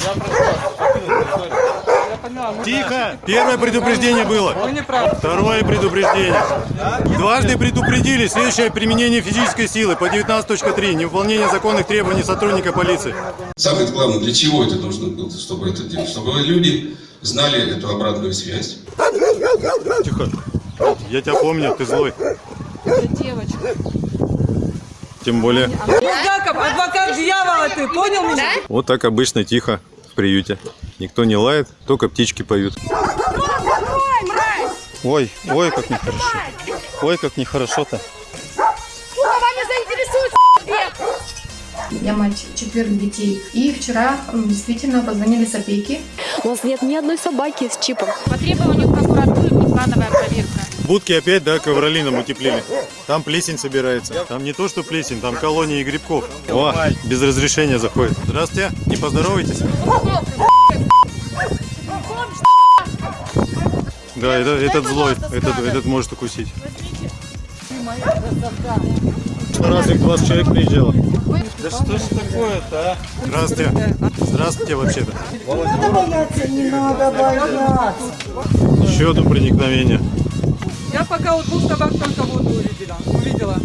Я Тихо! Первое предупреждение было. Второе предупреждение. Дважды предупредили следующее применение физической силы по 19.3. Невыполнение законных требований сотрудника полиции. Самое главное, для чего это нужно было, чтобы это делать? Чтобы люди знали эту обратную связь. Тихо. Я тебя помню, ты злой. Это девочка. Тем более. Яков, адвокат дьявола ты, понял меня? Вот так обычно тихо в приюте. Никто не лает, только птички поют. Ой, ой, как нехорошо. Ой, как нехорошо-то. Я мать четверых детей. И вчера действительно позвонили с опеки. У нас нет ни одной собаки с чипом. По требованию прокуратуры внеплановая проверка. Будки опять, да, ковролином утеплили. Там плесень собирается. Там не то, что плесень, там колонии грибков. О, без разрешения заходит. Здравствуйте, не поздоровайтесь? Да, это, этот злой, этот, этот может укусить. Разве к вас человек приезжал? Да что ж такое-то, а? Здравствуйте. Здравствуйте, вообще-то. Еще одно проникновение. Я пока у двух собак только воду увидела. увидела.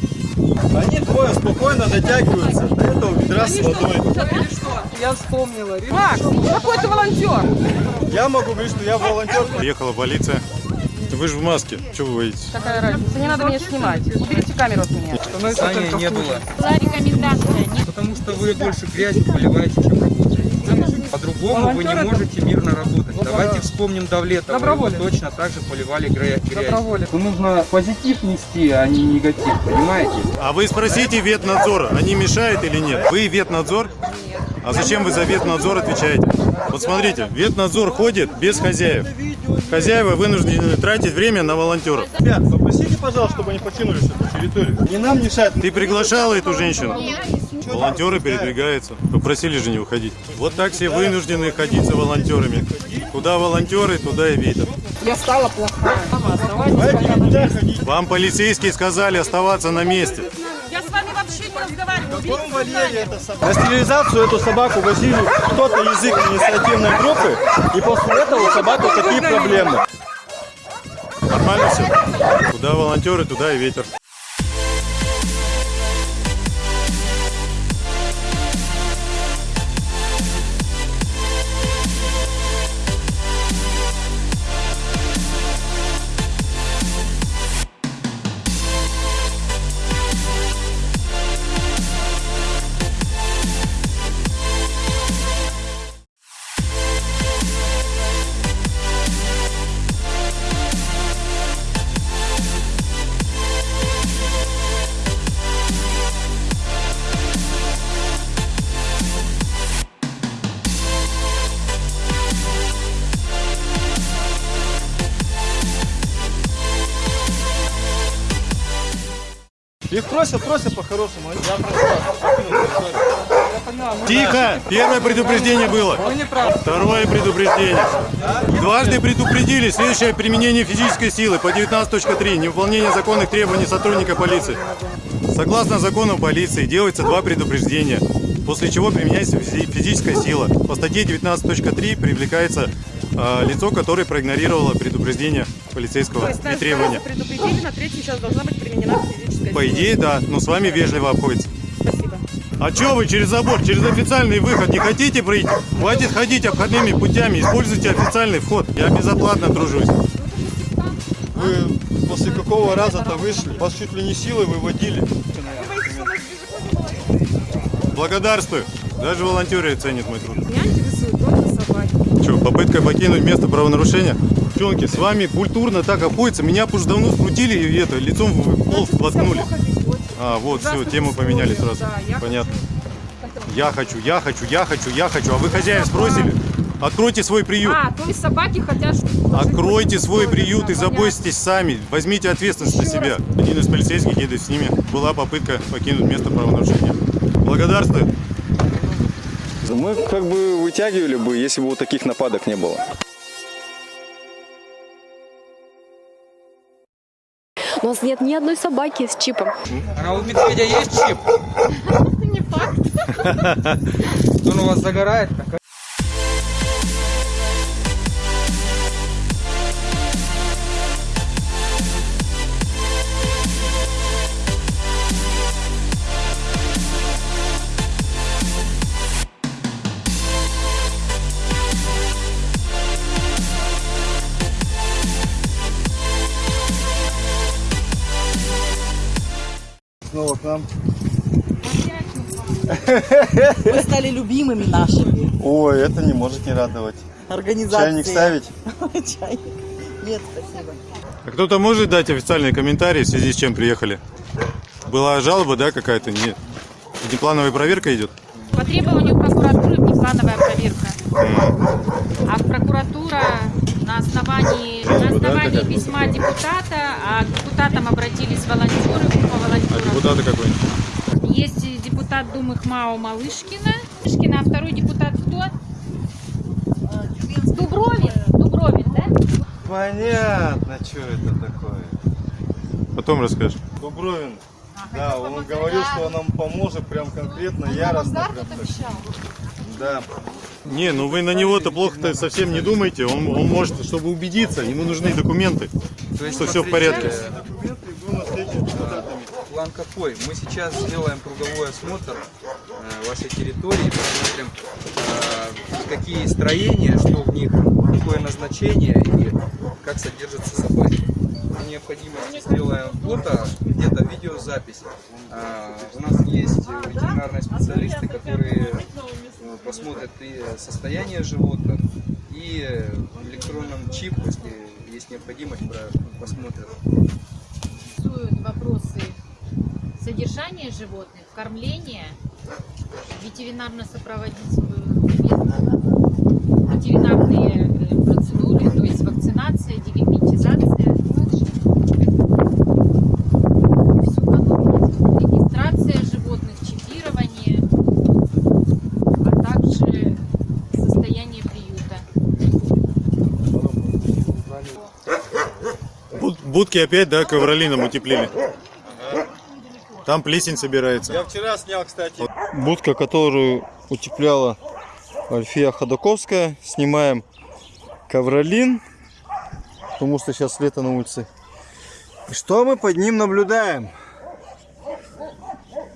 Они двое спокойно дотягиваются до этого ведра с что, водой. или что? Я вспомнила. Макс, какой ты волонтер? Я могу говорить, что я волонтер. Приехала полиция. Вы же в маске. Чего вы боитесь? Какая разница? Не надо меня снимать. Уберите камеру от меня. Саня не было, Была рекомендация. Потому что вы больше грязью поливаете, чем работаете. По-другому вы не можете мирно работать. Давайте вспомним Давлетова, его Доброволец. точно так же поливали гря- грязью. Доброволец. Нужно позитив нести, а не негатив, понимаете? А вы спросите ветнадзора, они мешают или нет? Вы ветнадзор? А зачем вы за ветнадзор отвечаете? Вот смотрите, ветнадзор ходит без хозяев. Хозяева вынуждены тратить время на волонтеров. Ребят, попросите, пожалуйста, чтобы они покинули эту территорию. Не нам мешает. Ты приглашала эту женщину? Волонтеры передвигаются. Попросили же не уходить. Вот так все вынуждены ходить за волонтерами. Куда волонтеры, туда и ветер. Я стала плохая. Вам полицейские сказали оставаться на месте. Я с вами вообще не разговариваю. На стерилизацию эту собаку возили кто-то язык инициативной группы, и после этого у собаки такие проблемы. Нормально все? Куда волонтеры, туда и ветер. Просят по-хорошему. Я прошу Тихо! Первое предупреждение было. Второе предупреждение. Дважды предупредили следующее применение физической силы по 19.3. Невыполнение законных требований сотрудника полиции. Согласно закону полиции делается два предупреждения, после чего применяется физи- физическая сила. По статье 19.3 привлекается э, лицо, которое проигнорировало предупреждение полицейского и требования. предупредили, на третью сейчас должна быть применена физическая По идее, да, но с вами вежливо обходится. Спасибо. А чё вы через забор, через официальный выход не хотите пройти? Хватит ходить обходными путями, используйте официальный вход. Я безоплатно тружусь. Вы после какого раза-то вышли? Вас чуть ли не силой выводили. Благодарствую. Даже волонтеры ценят мой труд. Меня интересуют только собаки. Что, попытка покинуть место правонарушения? Девчонки, с вами культурно так обходится. Меня уж давно скрутили и это, лицом в пол воткнули. А, вот, все, тему поменяли сразу. Понятно. Я хочу, я хочу, я хочу, я хочу. А вы хозяев спросили? Откройте свой приют. А, то есть собаки хотят... чтобы- Откройте свой приют и заботьтесь сами. Возьмите ответственность на себя. Один из полицейских едет с ними. Была попытка покинуть место правонарушения. Благодарствую. Мы как бы вытягивали бы, если бы вот таких нападок не было. У нас нет ни одной собаки с чипом. А у медведя есть чип? Не факт. Он у вас загорает? Снова к нам. Вы стали любимыми нашими. Ой, это не может не радовать. Организации. Чайник ставить? Чайник. Нет, спасибо. А кто-то может дать официальный комментарий, в связи с чем приехали? Была жалоба, да, какая-то? Нет. Внеплановая проверка идет? По требованию прокуратуры внеплановая проверка. А прокуратура на основании, на основании письма депутата, а к депутатам обратились волонтеры, группа А волонтеров. депутаты какой-нибудь? Есть депутат Думы ХМАО Малышкина. Малышкина, а второй депутат кто? Дубровин. Дубровин, да? Понятно, что это такое. Потом расскажешь. Дубровин. Да, он говорил, что он нам поможет прям конкретно, яростно. Прям так. Да. Не, ну вы на него-то плохо-то совсем не думайте. Он, он может, чтобы убедиться, ему нужны документы, То есть, что все в порядке. План какой? Мы сейчас сделаем круговой осмотр э, вашей территории, посмотрим, э, какие строения, что в них, какое назначение и как содержатся собаки. При необходимости сделаем фото, где-то видеозапись. А, у нас есть э, ветеринарные специалисты, которые э, посмотрят и состояние животных, и э, в электронном чип, если есть необходимость, посмотрят. интересуют вопросы содержания животных, кормления, ветеринарно-сопроводительную ветеринарные э, процедуры, то есть вакцинация, дегельминтизация. Всё подобное. Регистрация животных, чипирование, а также состояние приюта. Будки опять, да, ковролином утеплили. Там плесень собирается. Я вчера снял, кстати. Будка, которую утепляла Альфия Ходаковская. Снимаем ковролин, потому что сейчас лето на улице. И что мы под ним наблюдаем?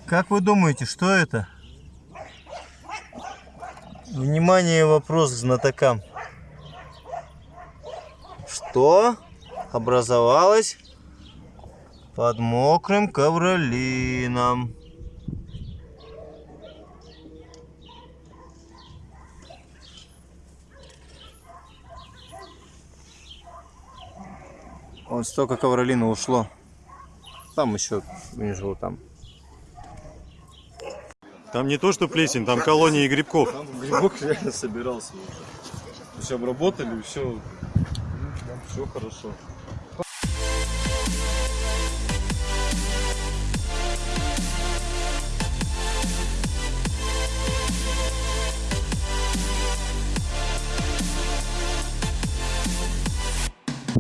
Как вы думаете, что это? Внимание, вопрос к знатокам. Что образовалось под мокрым ковролином? Вот столько ковролина ушло. Там еще внизу там. Там не то, что плесень, там колонии грибков. Там грибок реально собирался уже. Все обработали, все, все хорошо.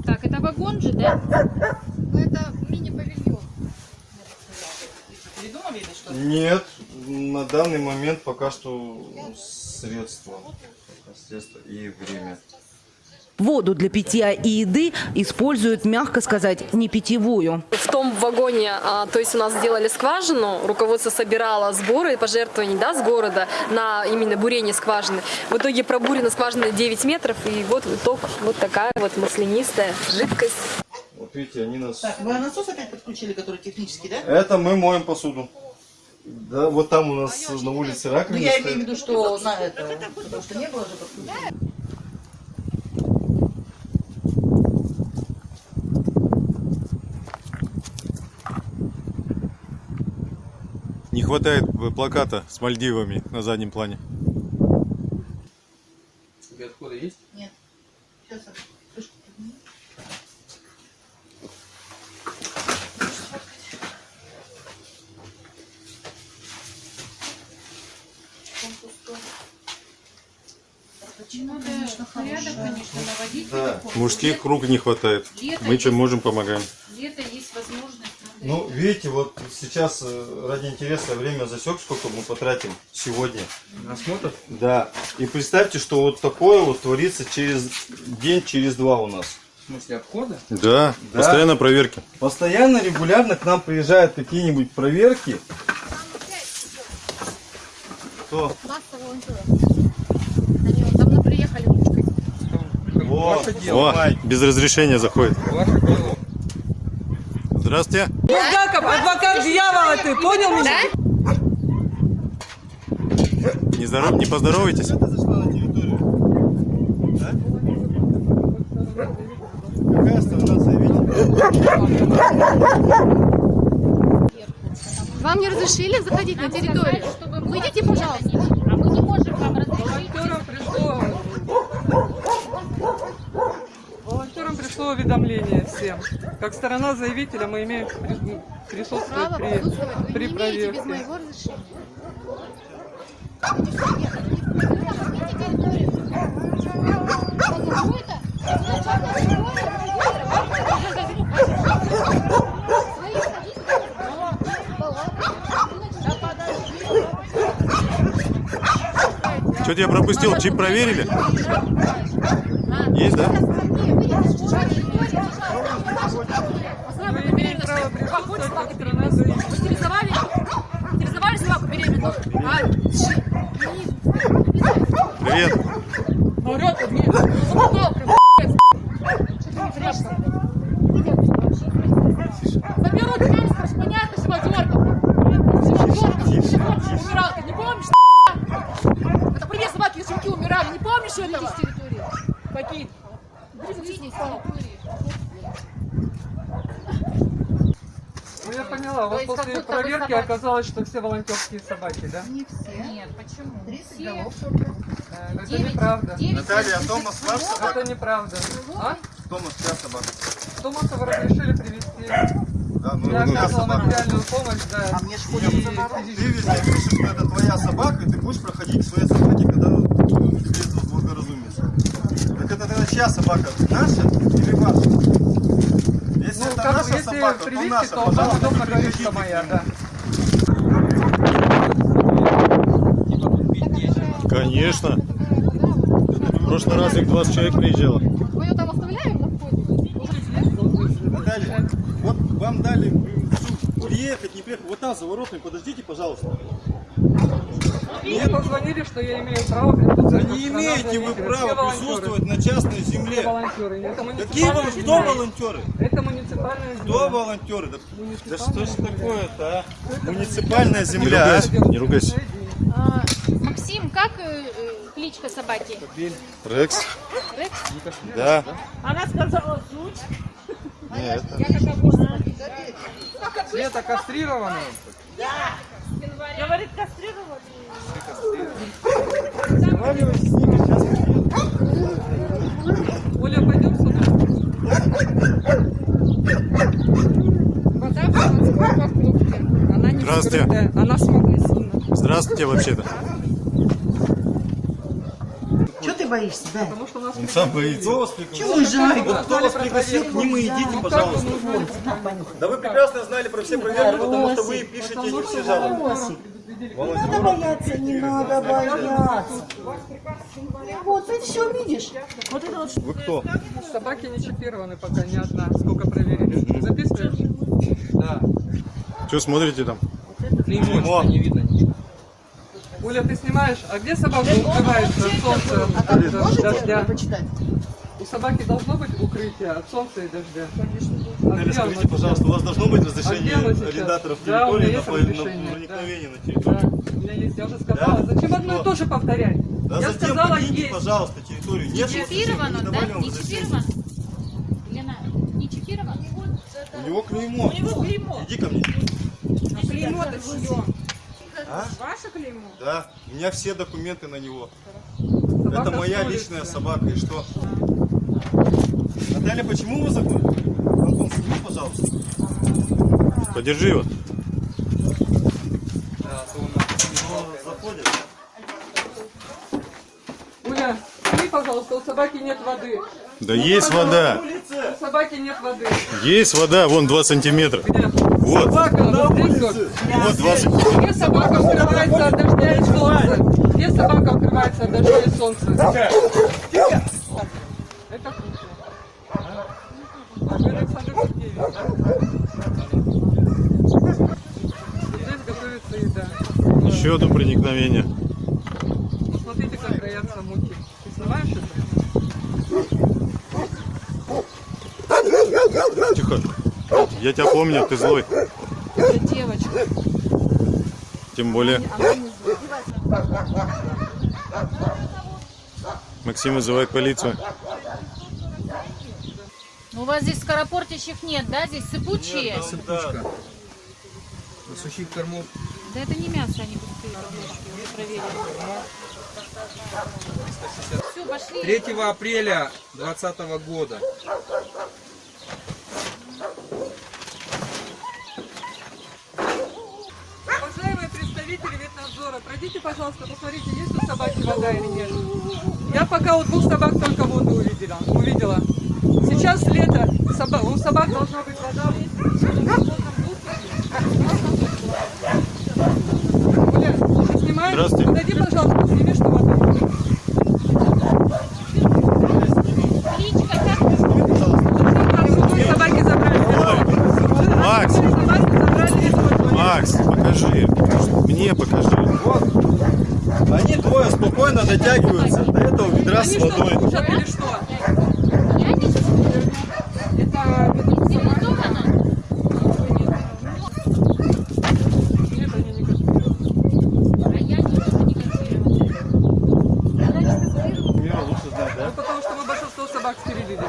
Так, это вагон же, да? Ну, это мини-павильон. Придумали или что? Нет, на данный момент пока что средства. Средства и время. Воду для питья и еды используют, мягко сказать, не питьевую. В том вагоне, а, то есть у нас сделали скважину, руководство собирало сборы и пожертвования да, с города на именно бурение скважины. В итоге пробурена скважина 9 метров, и вот итог вот такая вот маслянистая жидкость. Вот видите, они нас... вы насос опять подключили, который технический, да? Это мы моем посуду. Да, вот там у нас на улице раковина Ну, я имею в виду, что на это, потому что не было же подключено. Не хватает э, плаката с Мальдивами на заднем плане. Тебе отхода есть? Нет. Сейчас я крышку подниму. Надо порядок, конечно, наводить. Да. Мужских рук не хватает. Лето Мы чем есть. можем, помогаем. Где-то есть возможность. Ну, видите, вот сейчас э, ради интереса время засек, сколько мы потратим сегодня. Осмотр? Да. И представьте, что вот такое вот творится через день, через два у нас. В смысле обхода? Да, Да. постоянно проверки. Постоянно, регулярно к нам приезжают какие-нибудь проверки. Кто? Они вот давно приехали. О, без разрешения заходит. Дело. Здравствуйте. Булгаков, адвокат дьявола ты, понял меня? Не, здоров... не. Да? Заявителя? Вам не разрешили заходить на территорию? Выйдите, пожалуйста. А мы не можем вам разрешить. Волонтерам пришло... Волонтерам пришло уведомление всем. Как сторона заявителя мы имеем при- присутствовать Право при, при проверке. моего разрешения. Что-то я пропустил, чип проверили? Есть, да? Вы имеете право присутствовать как сторона заявителя. Стерилизовали? Стерилизовали собаку беременную? А, Привет. Орёт тут мне. Заболтал прям, Что ты не прячешься? Заберут тебя, скажешь, понятно, живодерка. Живодерка, живодерка умирал. Ты не помнишь, Это при мне собаки и щенки умирали. Не помнишь этого? Какие? Ну я поняла, у вас есть как после будто вы проверки собаки. Оказалось, что все волонтерские собаки, да? Нет, почему? Э, Это неправда. Наталья, а Томас ваш собака? Это неправда. А? Томас чья собака? Томаса вы разрешили привести. Да, ну, Я ну, оказывала собака. материальную помощь, да. А мне Ты везде пишешь, что это твоя собака, и ты будешь проходить к своей собаке, когда тебе это благоразумится. Так это тогда чья собака? Наша или ваша? Если Ну, это как наша если собака, то привести, наша, то вам пожалуйста, удобно говорить, приведите что моя, да. Конечно. В прошлый раз их 20 человек приезжало. Мы ее там оставляем на входе? Наталья, вот вам дали приехать, не приехать. Вот там за воротами, подождите, пожалуйста. Мне позвонили, что я имею право присутствовать. Да не имеете вы права присутствовать на частной земле. волонтеры. Это Какие вы, муниципальная кто волонтеры? Это муниципальная Кто земля. волонтеры? Да, что ж такое-то, а? Муниципальная Не земля. ругайся, не ругайся. Максим, как э, э, кличка собаки? Рекс? Рекс? Да. Она сказала звуч. Нет, Света кастрирована. Говорит, кастрировали. Оля, пойдем сюда. Вода в продукте. Она не Здравствуйте. она с магазина. Здравствуйте вообще-то. Боишься, да? Потому что у нас Он сам боится. Кто вас пригласил? Чего уезжай? Вот кто вас пригласил, к ним и идите, пожалуйста. Да вы прекрасно знали про все проверки, потому что вы пишете эти все жалобы. Не надо бояться, не надо бояться. Вот ты все видишь. Вот это вот Вы кто? Собаки не чипированы пока ни одна. Сколько проверили? Записываешь? Да. Что смотрите там? Клеймо, не видно ничего. Оля, ты снимаешь? А где собака укрывается от солнца, от э, дождя? почитать? У собаки должно быть укрытие от солнца и дождя. А Наталья, где оно скажите, сейчас? пожалуйста, у вас должно быть А разрешение сейчас? арендаторов Да, территории есть на, на да. проникновение на Да, территорию? у меня есть, я уже сказала. Зачем одно и то же повторять? Да я затем сказала, покиньте, есть. пожалуйста, территорию. Нет Чипировано, не да? Не чипировано? Лена, не чипировано? У него клеймо. У него клеймо. Иди ко мне. Клеймо-то чье? А? Ваше клеймо? Да, у меня все документы на него. Собака Это моя с улицы. личная собака, и что? Наталья, почему вы закрыли? Антон, сними, пожалуйста. Подержи его. Да, то у нас Заходит. Пожалуйста, у собаки нет воды. Да есть вода. У собаки нет воды. Есть вода, вон 2 сантиметра. Где? Вот. Собака, вот здесь вот. Вот 2 сантиметра. Где собака укрывается от дождя и солнца? Где собака укрывается от дождя и солнца? Это. А вы Александр Сергеевич, да? Здесь готовится еда. Еще одно проникновение. Посмотрите, как роятся муки. Ты снимаешь это? Тихо. Я тебя помню, ты злой. Это девочка. Тем более. Максим вызывает полицию. Ну, у вас здесь скоропортящих нет, да? Здесь сыпучие? Это сыпучка. Сухих кормов. Да это не мясо, они уже проверили. Все, пошли. 3 апреля 2020 года. Пройдите, пожалуйста, посмотрите, есть у собаки вода или нет. Я пока у двух собак только воду увидела. увидела. Сейчас лето, у собак должна быть вода. Оля, ты снимаешь? Здравствуйте. Подойди, пожалуйста, сними, что вода. Другой собаки забрали. Макс, Собаки забрали весь воду. Макс, покажи. Мне покажи. Они двое спокойно дотягиваются до этого ведра с Они что, водой. кушают или что? Ну, потому что мы большинство собак стерилили.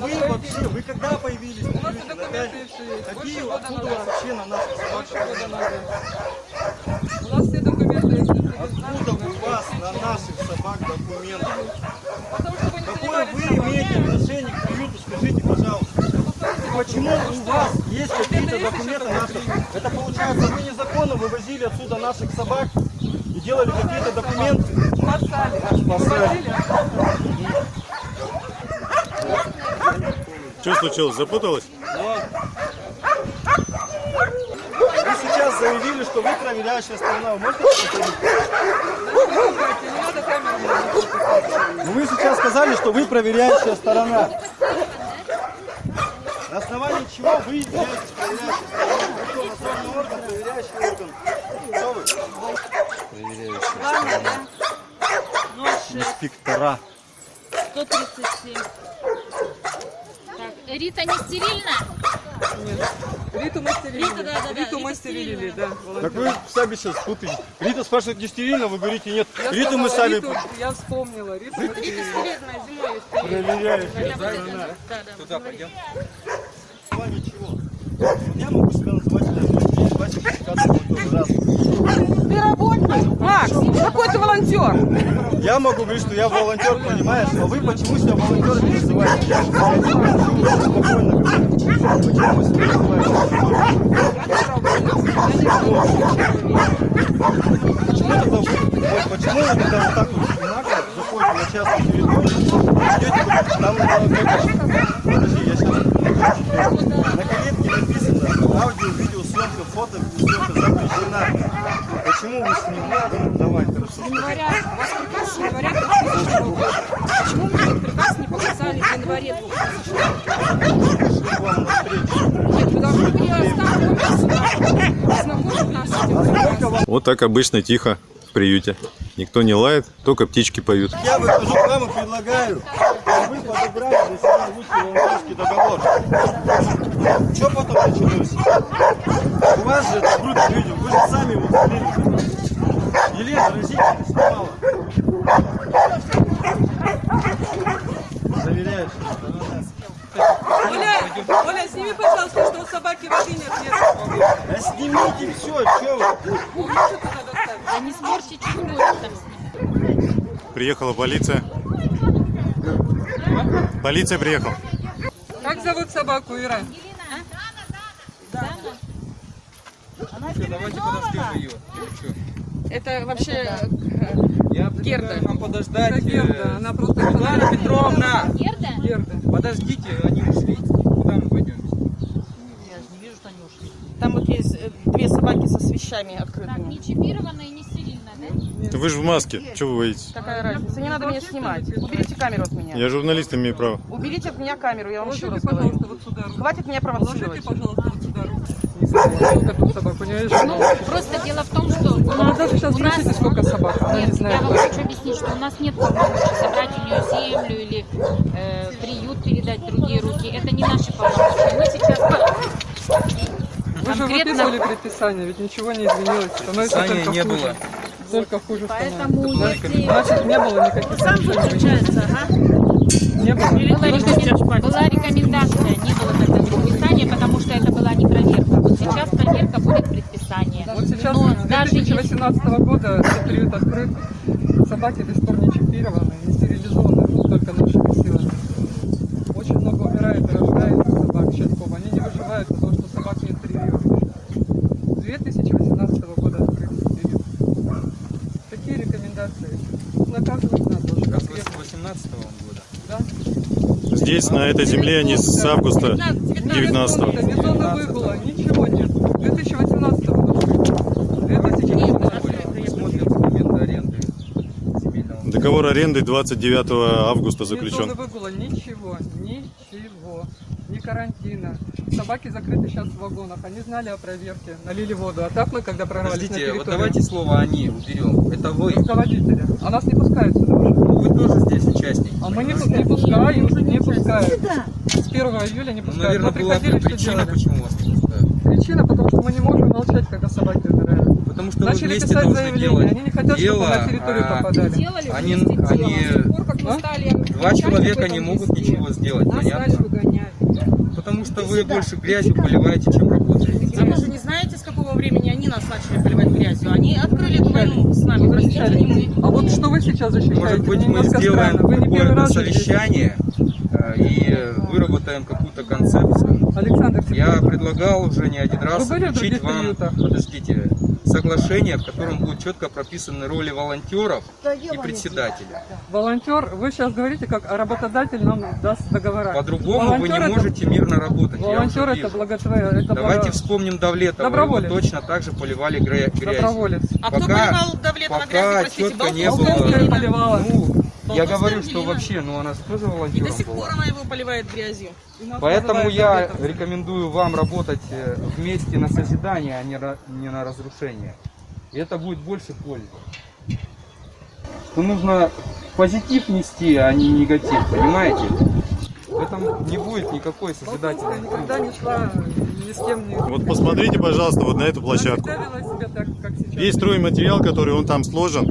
Вы вообще, вы когда появились? У нас и документы и все есть. Какие Больше года откуда назад. вообще на наших собак? Больше года назад. У нас все документы есть. Откуда у вас на наших собак документы? Потому что вы не Какое занимались вы собаками. имеете отношение к приюту, скажите, пожалуйста. Почему у вас есть какие-то документы наши? Это получается, вы незаконно вывозили отсюда наших собак и делали какие-то документы? Спасали. Спасали. Что случилось? Запуталась? Вы сейчас заявили, что вы проверяющая сторона. Вы можете. Ну вы сейчас сказали, что вы проверяющая сторона. Чего вы являетесь надзорный орган, проверяющий орган? Кто вы? Инспектора. 137. Так, Рита не стерильна? Риту мы стерилили. Рита, да, да, да, Риту мы Рита стерилили, да. Так вы сами сейчас путаете. Рита спрашивает, не стерильно, вы говорите нет. Я Риту мы сказала, сами Риту, я вспомнила. Риту мы стерилили. проверяющие. Да, да. Туда пойдем. На основании чего? Я могу себя называть. Ты работник. Макс, какой ты волонтер? Я могу говорить, что я волонтер, понимаешь? А вы почему себя волонтером не называете? Я спокойно. Почему вы себя называете Почему тогда вот почему вы тогда вот так вот нагло заходите на частную территорию, идете куда-то, там э, подожди, я сейчас аудио, видеосъемка, фото, съемка запрещена. Почему вы с ним? Давай, хорошо. января, у вас приказ с января 2000 года. Почему мне этот приказ не показали в январе 2000 года? Нет, вы должны были оставить нас сюда, ознакомить нас с этим приказом. Вот так обычно тихо в приюте. Никто не лает, только птички поют. Я выхожу к вам и предлагаю, чтобы вы подобрали для себя лучший волонтерский договор. Что потом началось? У вас же это группа видео, вы же сами его смотрели. Елена разительно снимала. Заверяешь, Оля, Оля, сними, пожалуйста, что у собаки воды нет. Да снимите все, что вы? Умеете туда доставить? Да не сморщите, что будет там с ним. Приехала полиция. Полиция приехала. Как зовут собаку, Ира? Всё, давайте подождем ее. Это вообще Я Герда. вам подождать. Это Герда, э, она просто... Светлана Петровна! Герда? Герда. Подождите, они ушли. Куда мы пойдем? там вот есть э, две собаки со свещами Так, открытыми. не и не стерильная, да? Вы же в маске. Что вы боитесь? Какая разница? Не надо меня снимать. Уберите камеру от меня. Я журналист, имею право. Уберите от меня камеру, я вам еще раз говорю. Хватит меня провоцировать. просто дело в том, что у нас, даже сейчас спросите, сколько собак, Нет, я вам хочу объяснить, что у нас нет полномочий забрать у нее землю или э, приют передать в другие руки. Это не наши полномочия. Мы сейчас Вы же выписывали предписание, ведь ничего не изменилось. Предписания не было. Только хуже Поэтому становится. Значит, не было никаких Сам подключается, ага. Не было. Была, рекомен- была рекомендация, не было тогда предписания, потому что это была не проверка. Вот сейчас проверка будет предписание. Вот сейчас Но с даже если 2018 года этот приют открыт, собаки до сих пор не чипированы, не стерилизованы, только нашими силами. Очень много умирает и рождается собак щенков. Они не выживают, потому что собак не стерилируют. С 2018 года открыт приют. Какие рекомендации? Наказывать надо уже. Как с конкретно. 18 года. Да? Здесь, на этой земле, они с августа 19 19 не зона выгула, ничего нет. 2018 года. 2018 Мы смотрим документы аренды земельного Договор аренды 29 августа заключен. выгула, ничего, ничего, ни карантина. Собаки закрыты сейчас в вагонах, они знали о проверке, налили воду. А так мы, когда прорвались на Подождите, вот территорию, давайте слово «они» уберем. Это вы. руководители, а нас не пускают сюда уже. Ну, Вы тоже здесь участник. А мы не, не пускают, не пускают. С 1 июля не Ну, пускают. наверное, Мы была причина, делали? почему вас не пускают. Причина, потому что мы не можем молчать, когда собаки умирают. Потому что вы Начали вместе писать должны заявление, делать они не хотят, дело, чтобы на территорию а попадали. Делали Они, вместе они, А? два человека не могут везде, ничего сделать, Нас понятно? Потому что вы больше грязью поливаете, чем работаете. А вы же не знаете, с какого времени они поливать грязью? Они открыли эту войну с нами, простите, мы. А вот что вы сейчас защищаете? Может быть, Мне мы сделаем какое-то совещание э, и выработаем какую-то концепцию. Александр Я предлагал уже не один раз включить вам, приютах? подождите, соглашение, в котором будут четко прописаны роли волонтеров и председателя. Волонтер, вы сейчас говорите, как работодатель нам даст договора. По-другому вы не это- можете мирно работать. я Волонтер это благотворение. Давайте благо- вспомним Давлетова, его Доброволец. точно так же поливали гря- грязью. Доброволец. А кто Пока- поливал Давлетова пока грязью, простите, четко не было. Поливала. Ну, я Болтовская говорю, что Ангелина. вообще, ну она же тоже И до волонтером сих была. пор она его поливает грязью. Поэтому я Давлетовцем. рекомендую вам работать э, вместе на созидание, а не на разрушение. И это будет больше пользы. Что нужно позитив нести, а не негатив, понимаете? В этом не будет никакой созидательной никогда не шла ни с кем не... Вот посмотрите, пожалуйста, вот на эту площадку. всегда вела себя так, как сейчас. Весь стройматериал, который он там сложен,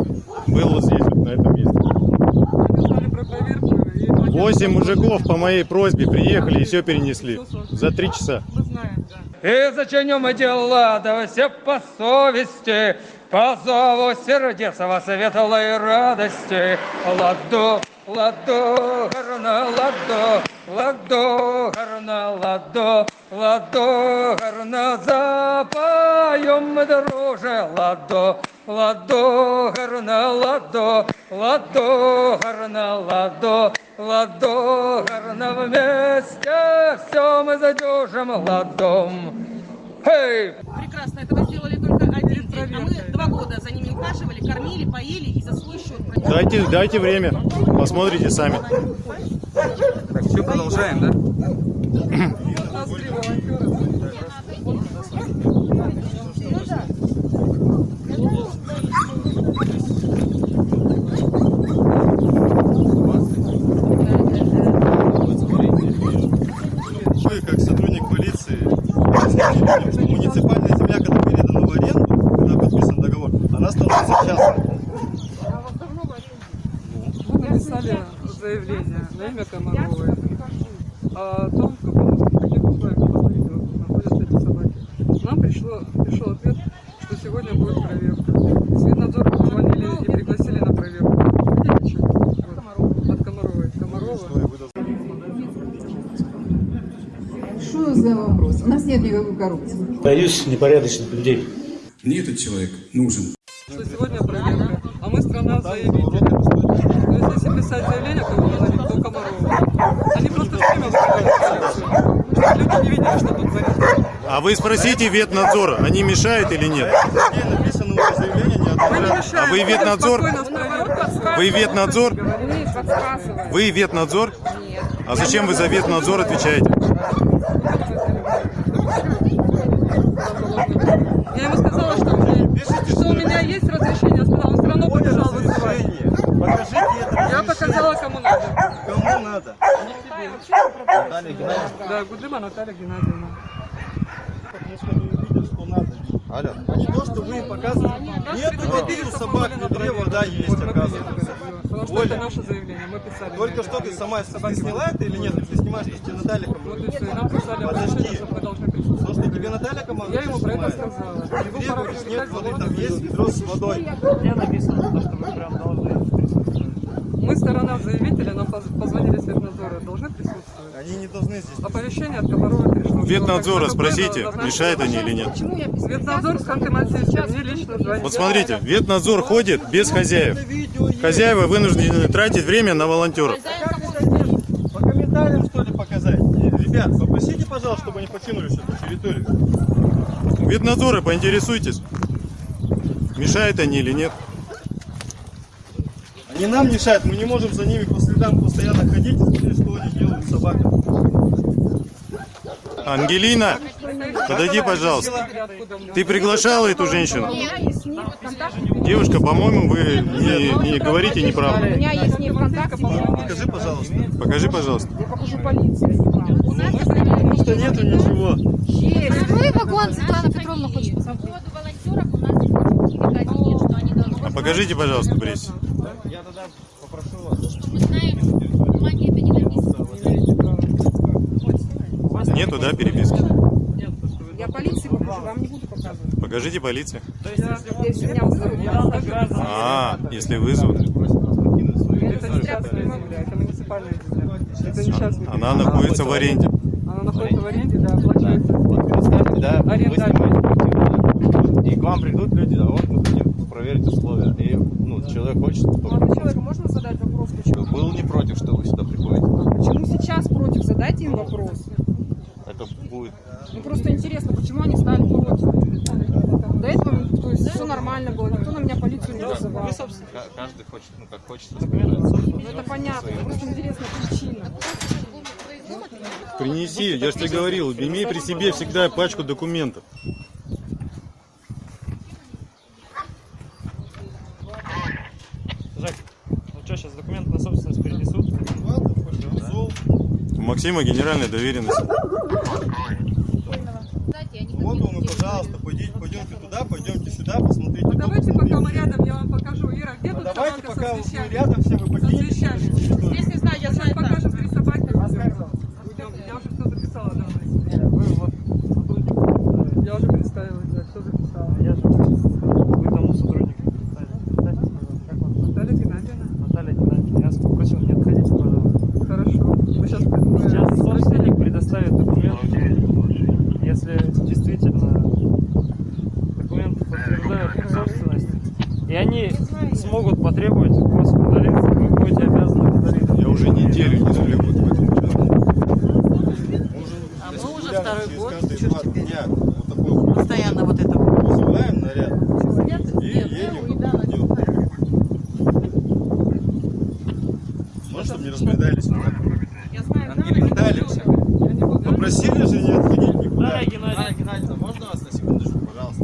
был вот здесь, вот на этом месте. Мы знали про проверку. и платили Восемь налоги. мужиков по моей просьбе приехали и все перенесли. За три часа. Мы. И зачинем дела, да все по совести, по зову сердца светлой радости. Ладо, ладо, гарна, ладо, ладо, гарна, ладо, ладо, гарна, запоем мы, друже, ладо, ладо, гарна, ладо, ладо, гарна, ладо, ладо, гарна, вместе все мы задержим ладом. Прекрасно, это вы сделали. А мы два года за ними ухаживали, кормили, поели и за свой счет. Дайте, дайте время, посмотрите сами. Так, все, продолжаем, да? Вы, как сотрудник полиции, объясните, что муниципальная земля, когда передана в аренду, когда подписан договор, частной. Мы написали заявление на имя Комаровой о том, в каком, каких условиях находятся эти собаки. Нам пришло, пришел ответ, что сегодня будет проверка. С Виднадзора позвонили и пригласили на проверку. Вот, от Комаровой. Комарова. Что за вопрос? У нас нет никакой коррупции. Боюсь непорядочных людей. Мне этот человек нужен. Что сегодня проверка, а мы страна заявителя. То есть если писать заявление, кого назовут, то Комарова. Они просто время. Чтобы люди не видели, что тут творится. А вы спросите ветнадзора, они мешают или нет? Написано уже заявление, не А вы ветнадзор? Вы ветнадзор? Нет. Вы ветнадзор? А зачем вы за ветнадзор отвечаете? Я ему сказала, что, мне- что у меня есть разрешение, он сказал, он все равно побежал вызывать. Разрешение. Покажите это Я разрешение. показала, кому надо. Да, Гудыма Наталья Геннадьевна. что что. Алло. Не то, что вы им показываете. Нет у собак, в ведре вода есть, оказывается. Потому что это наше заявление, мы писали. только что ты сама ты сняла это или нет? Ты снимаешь, что тебе Наталья Вот и все, и нам писали Подожди. что мы должны присутствовать. Слушай, тебе Наталья команда Я ему про это сказала. Говоришь, нет воды, там есть ведро с водой. Мне написано, что вы прям должны сторона заявителя, нам поз- позвонили с Ветнадзора, должны присутствовать. Они не должны здесь. Оповещение от Комарова пришло. Ветнадзора спросите, мешают они или нет. Ветнадзор с Ханты-Мансийска, мне лично звонит. Вот смотрите, ветнадзор ходит без хозяев. Хозяева вынуждены тратить время на волонтеров. По комментариям, что ли, показать? Ребят, попросите, пожалуйста, чтобы они покинули всю эту территорию. У ветнадзора поинтересуйтесь, мешают они или нет. Они нам мешают, мы не можем за ними по следам постоянно ходить и смотреть, что они делают с собаками. Ангелина, подойди, пожалуйста. Ты приглашала эту женщину? Девушка, по-моему, вы не, не говорите У неправду. меня есть с ней в контакте. Покажи, пожалуйста. Покажи, пожалуйста. Я покажу полиции. Потому что нету ничего. Открой вагон, Светлана Петровна хочет посмотреть. А покажите, пожалуйста, прессе. Я тогда попрошу вас. Нету, да, переписки? Я полиции покажу, вам не буду показывать. Покажите полиции. Если меня вызовут, я расскажу. А, если вызовут. Это не земля, это муниципальная. Это не частная Она находится в аренде. Она находится в аренде, да, оплачивается. Представьте, да, вы Аренда. и к вам придут люди, а вот мы хотим проверить условия. И ну, человек хочет, Молодой человек, можно задать вопрос, почему? был не против, что вы сюда приходите. Почему сейчас против? Задайте им вопрос. Это будет Ну просто интересно, почему они стали против? До этого, то есть, все нормально было, никто на меня полицию не вызывал. ка- каждый хочет, ну как хочет. Ну это понятно, просто интересна причина. Принеси, я же тебе говорил, имей при себе всегда пачку документов. Жак, ну что, сейчас документы на собственность перенесут? У Максима генеральная доверенность. Пожалуйста, пойдите, пойдемте туда, пойдемте сюда, посмотрите. Ну, давайте пока мы рядом, я вам покажу. Ира, где тут Давайте, собака пока свечами? рядом все, вы покинете. свечами. Если знаю, я Сейчас покажем три собаки. Идем. Я уже все записала, давай. Вы вот сотрудник. Я уже представилась, да, все записала. Я же вы тому сотруднику представили. Дайте, пожалуйста, как вам? Наталья Геннадьевна. Наталья Геннадьевна, я вас попросил не отходить, пожалуйста. Хорошо. Вы сейчас Сейчас собственник предоставит документ, если действительно документы подтверждают их собственность, и они смогут потребовать вас удалиться, вы будете обязаны удалиться. Я уже неделю не сплю вот в этом А мы уже второй год, что дня вот такой вот Постоянно вот это. вызываем наряд и едем. идем. Может, чтобы не разбредались. Я знаю, Ангелина все. Попросили же не отходить никуда. Дарья Геннадьевна. Дарья Геннадьевна, можно вас на секундочку, пожалуйста?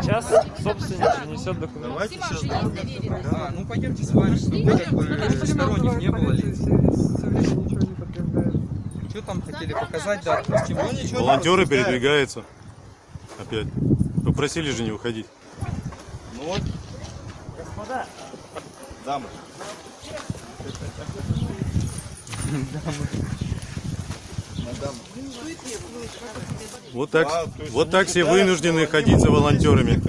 Сейчас собственник принесет Да, ну пойдемте с вами, чтобы как бы сторонних не было лиц. Что там хотели показать, да, Волонтеры передвигаются. Опять. Попросили же не выходить. Ну вот. Господа, Дамы. Вот так, вот так все вынуждены ходить за волонтерами.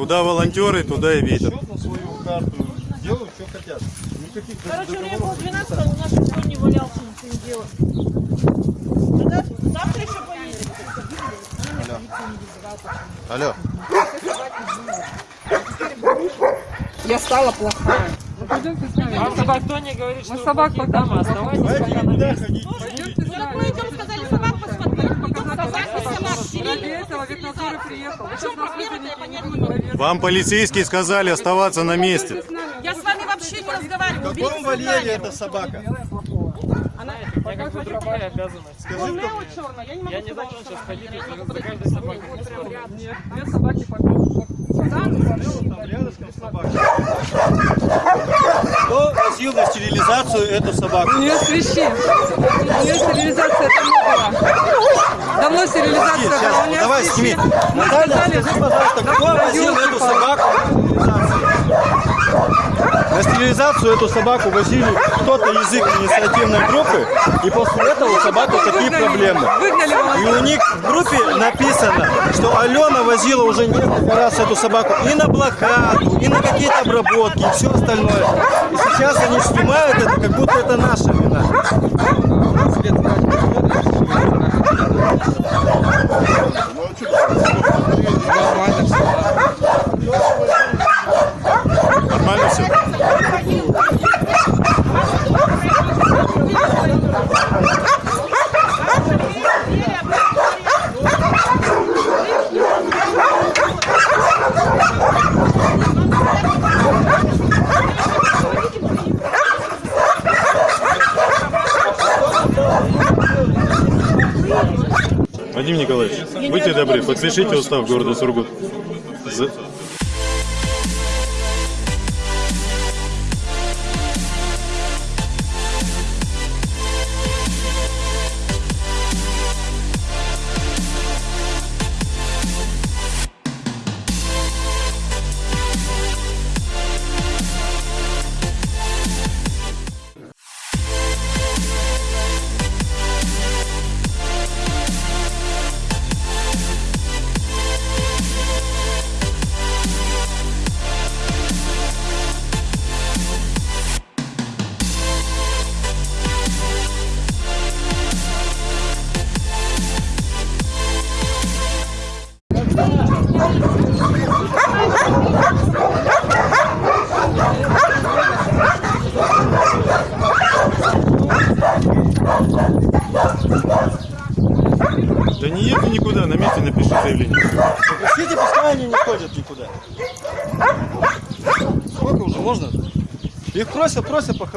Куда волонтеры, туда и ветер. Счет на свою карту. Делают, что хотят. Никаких Короче, у меня пол не 12 у нас никто не валялся, ничего не делал. Тогда завтра еще поедем. Алло. Я стала плохая. Пойдемте с нами. вам собак кто не говорит, что собак дамы, покажем. оставайтесь Давайте пока на месте. ходить. Пойдемте с Ну, так нами. мы идем, сказали, собак посмотреть. Идем собак, собак, Ради приехал. В чем проблема-то. Вам полицейские сказали оставаться на месте. Я с вами вообще не В разговариваю. каком вольере эта собака? Я как бы другая обязанность. Скажи, черная, я не могу Я не должен сейчас ходить за каждой собакой. Нет, две собаки покажут. Кто попросил на стерилизацию эту собаку. У нее свищи. У нее стерилизация давно была. Давно стерилизация была. У Сейчас, давай, свищи. сними. Мы Наталья, сказали, скажи, пожалуйста, кто возил эту собаку на стерилизацию эту собаку возили кто-то из их инициативной группы, и после этого у собаки такие проблемы. И у них в группе написано, что Алена возила уже несколько раз эту собаку и на блокаду, и на какие-то обработки, и все остальное. И сейчас они снимают это, как будто это наша вина. Нормально будьте добры, подпишите устав города Сургут. За-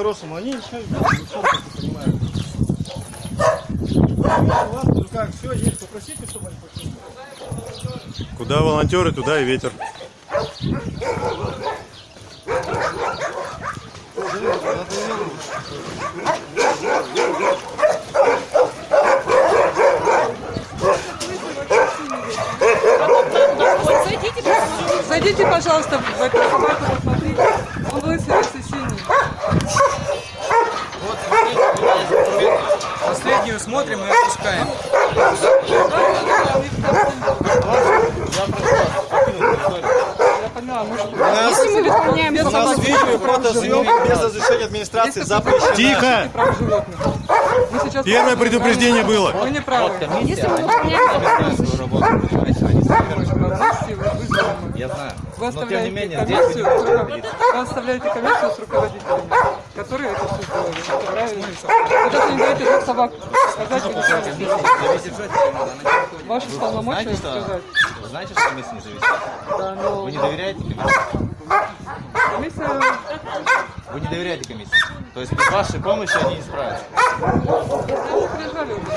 по-хорошему, они ничего не понимают. Ну как, все, есть, попросите, чтобы они пошли. Куда волонтеры, туда и ветер. Зайдите, пожалуйста, в эту собаку, смотрим и отпускаем. Если мы выполняем у нас видео животных, без разрешения администрации запрещена. Тихо! Первое предупреждение было. Вы не правы. Если мы выполняем Я знаю. Вы Но, тем не оставляете менее, комиссию, здесь с руководителем- вы оставляете комиссию с руководителями, которые это все сделали. Это правильно. Вы даже не даете двух собак сказать или Ваши полномочия сказать. Знаете, что комиссия не зависит? Да, но... Вы не доверяете комиссии? Комиссия... Вы не доверяете комиссии? То есть без вашей помощи они не справятся? Приезжали уже.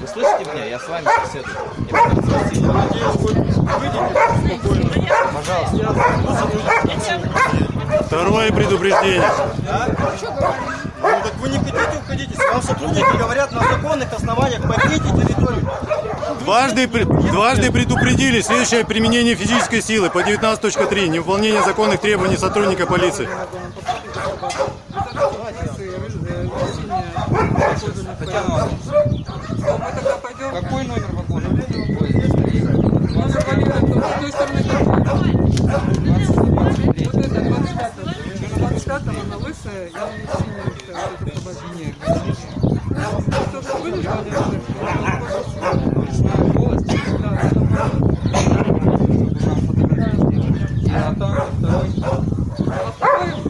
Вы слышите меня? Я с вами беседую. Я вас спросил. Второе предупреждение. Ну так вы не хотите уходить, если вам сотрудники говорят на законных основаниях, покиньте территорию. Дважды, дважды предупредили следующее применение физической силы по 19.3. Невыполнение законных требований сотрудника полиции. Она лысая, я не синяя. Вот эта собака. Кто-то вылезал, А там второй. А второй тоже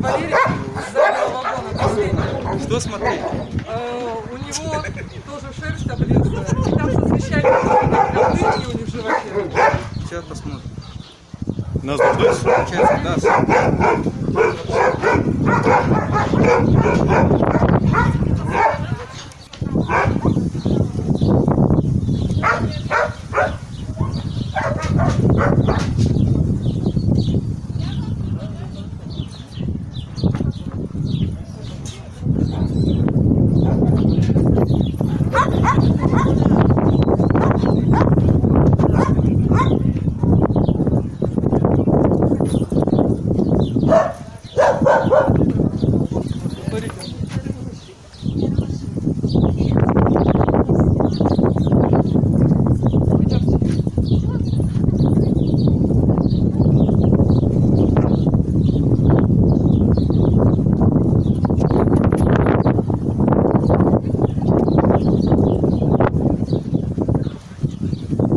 Валерий с заднего вагона, последний. Что смотреть? Э, У него тоже шерсть облезлая. И там со свещами прям дырки у них в животе. Сейчас посмотрим. Нас дождались? Получается, да. Смотрите.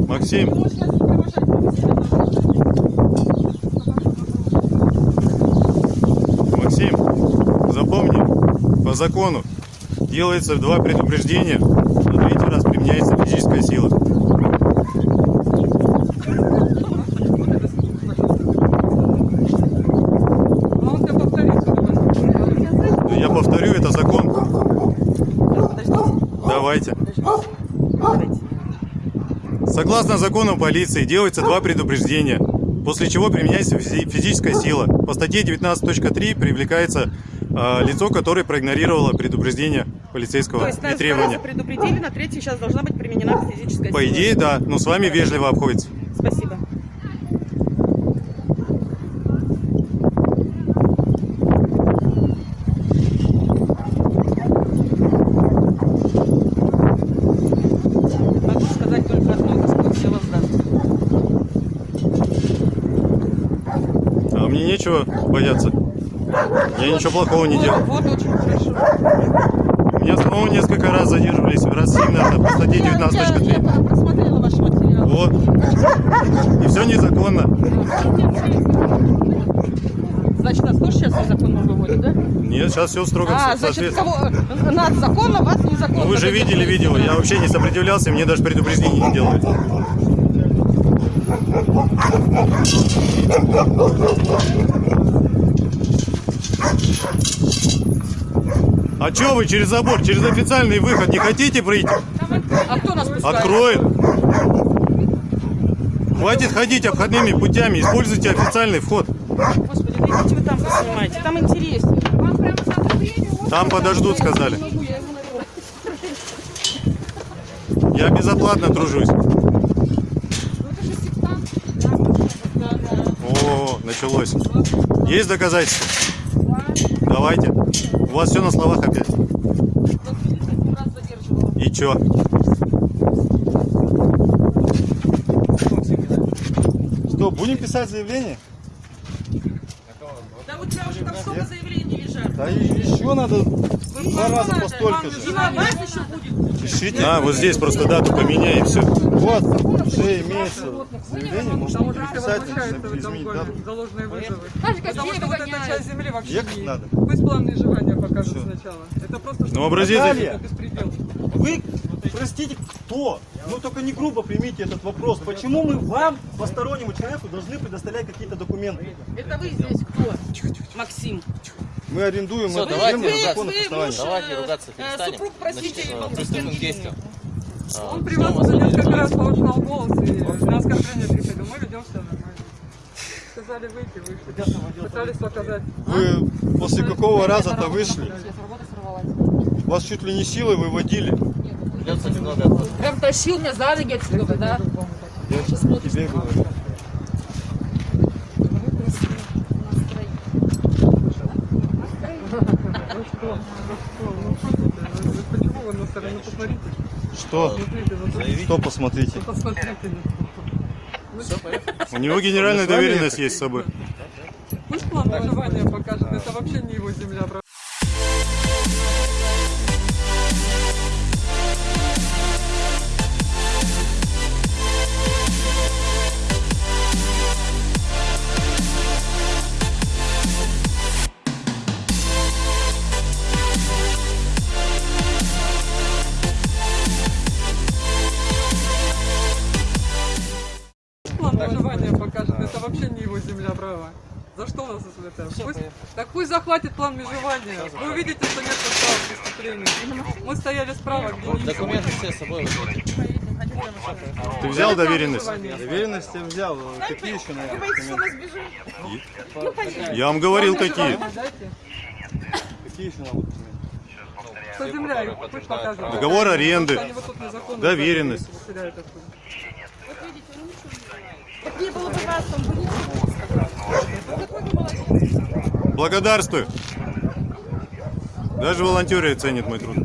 Максим, Максим, запомни, по закону делается два предупреждения, на третий раз применяется физическая сила. Ну, Я повторю, это закон. Давайте. Согласно закону полиции делается два предупреждения, после чего применяется физи- физическая сила. По статье 19.3 привлекается лицо, которое проигнорировало предупреждение полицейского То есть и требования. предупредили, на третий сейчас должна быть применена физическая По идее, да, но с вами вежливо обходится. Спасибо. А мне нечего бояться. Я ничего плохого не делал. Вот очень хорошо. Меня самого несколько раз задерживались, раз именно по статье 19.3. Просмотрела ваш материал. Вот. И все незаконно. Значит, нас тоже сейчас незаконно выводят, да? Нет, сейчас все строго А, значит, кого нас законно, вас незаконно. Ну, вы же видели видео, я вообще не сопротивлялся, мне даже предупреждений не делали. А чё вы через забор, через официальный выход не хотите пройти? А кто нас пускает? Откроет. Хватит ходить обходными путями, используйте официальный вход. Господи, да идите вы там поснимайте, там интереснее. Там подождут, сказали. Я безоплатно тружусь. О, началось. Есть доказательства? Давайте. У вас все на словах опять. И чё? Что, будем писать заявление? Да у тебя уже там столько заявлений лежат. Да еще надо два раза по столько же. Пишите. А, вот здесь просто дату поменяй и все. Вот, уже имеется заявление, можно Там уже будет все писать, возмущаются в этом изменить дату. Заложенные вызовы. Потому что вот эта часть земли вообще Ехать не... надо. Пусть план межевания покажут сначала. Это просто... Ну, образец- беспредел. Вы, простите, кто? Ну только не грубо примите этот вопрос. Почему мы вам, постороннему человеку, должны предоставлять какие-то документы? Это вы здесь кто? Максим. Мы арендуем Всё, эту давайте землю законных муж, Давайте э, ругаться э, перестанем. супруг, простите, Значит, э, приступим к. А, Он при вас уже несколько раз повышал голос и на оскорбление приходил. Мы ведем все нормально. Сказали выйти, вышли. Пытались показать. Вы после какого раза-то вышли? Вас чуть ли не силой выводили. Прям тащил меня за ноги отсюда, да? Я сейчас не тебе говорю. Почему вы на сторону посмотрите? Что? Вот Что посмотрите? Ну, Посмотрите. У него генеральная доверенность есть с собой. Пусть план выживания покажет. Это вообще не его земля, захватит план межевания. Вы увидите, что нет состава преступлений. Мы стояли справа, где не Документы все с собой. Ты взял доверенность? Доверенность я взял. Какие еще, наверное, документы? Я вам говорил, какие. Какие еще надо? Что земля, их пусть показывает. Договор аренды, вот доверенность. выселяют отсюда. Так не было бы вас, там бы ничего не сказал. Какой вы молодец. Благодарствую. Даже волонтеры ценят мой труд.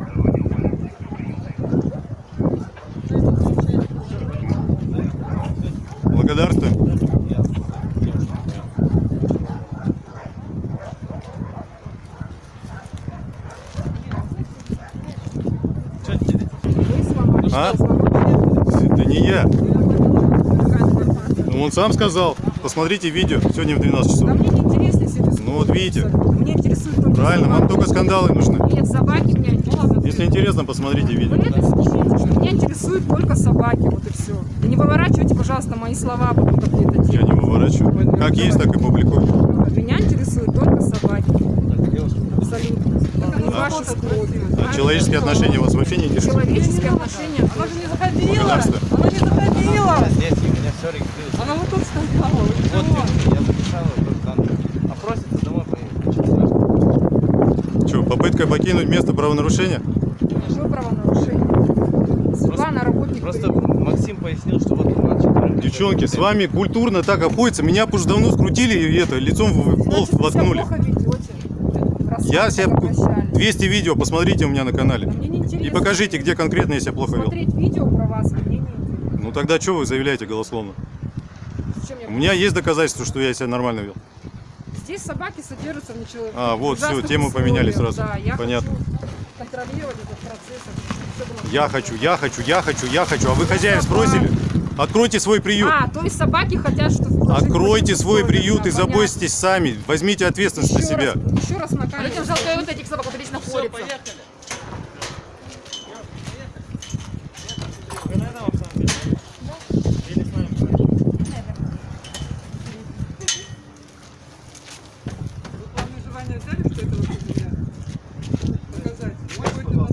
Благодарствуем. А? Это не я. Ну, он сам сказал. Посмотрите видео сегодня в 12 часов. Да мне не интересно, если это Ну вот видите. Мне интересует только Правильно, вам собаки. только скандалы нужны. Нет, собаки меня не Если интересно, посмотрите видео. Это что меня интересуют только собаки, вот и все. И не выворачивайте, пожалуйста, мои слова потом какие-то Я не выворачиваю. Как есть, так и публикую. Меня интересуют только собаки. Абсолютно. Не ваши скроты. А человеческие отношения вас вообще не интересуют? Человеческие отношения. Она же не заходила. Она не заходила. Здесь у меня все регистрируется. Она вот тут стояла. Вот чего? я записала просто данные. А просится домой поехать. Что, попытка покинуть место правонарушения? Что правонарушение? Судьба на работник. Просто Максим пояснил, что вот мальчик... Девчонки, с вами культурно так обходится. Меня б уже давно скрутили и это, лицом в пол воткнули. Плохо ведете. Я себя 200 видео посмотрите у меня на канале. И покажите, где конкретно я себя плохо вел. Смотреть видео про вас мне не. Ну тогда что вы заявляете голословно? У меня есть доказательства, что я себя нормально вел. Собаки содержатся в ничего. А, вот, ужасных тему поменяли условиях. сразу. Да, я Понятно. хочу контролировать этот процесс. Я хочу, я хочу, я хочу, я хочу. А вы хозяев спросили? Откройте свой приют. А, то есть собаки хотят, чтобы... Откройте свой приют и заботьтесь сами. Возьмите ответственность на Еще себя. раз, еще раз наконец. Людям жалко вот этих собак, вот здесь находятся. Вам взяли, что это вот у меня? Доказать. Может быть, на меня.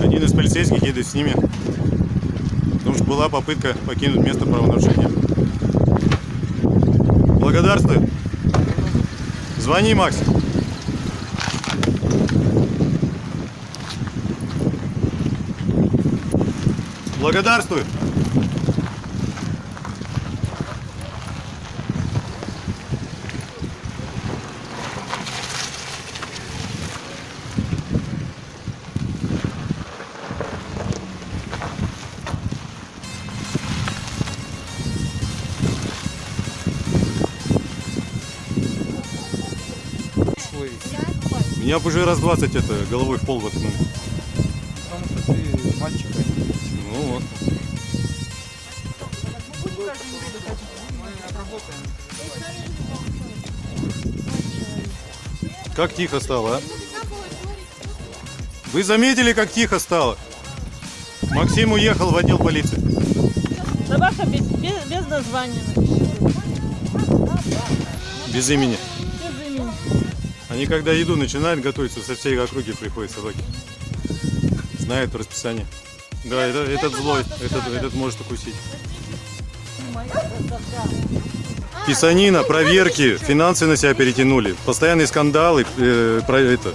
Один из полицейских едет с ними. Потому что была попытка покинуть место правонарушения. Благодарствую. Звони, Макс. Благодарствую. Б уже раз 20 это головой в пол воткнули. Потому что ты мальчик, а не Ну вот. Как тихо стало, а? Вы заметили, как тихо стало? Максим уехал в отдел полиции. Собака без, без, без названия. Без имени. Они когда еду начинают готовиться, со всей округи приходят собаки. Знают расписание. Да, это, этот злой, этот, этот может укусить. Писанина, проверки, финансы на себя перетянули, постоянные скандалы, э, про это.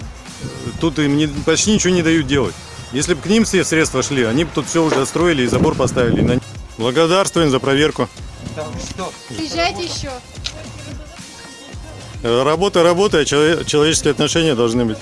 Тут им не- почти ничего не дают делать. Если бы к ним все средства шли, они бы тут все уже отстроили и забор поставили. Благодарствуем за проверку. Приезжайте еще. Работа, работа, а челове- человеческие отношения должны быть.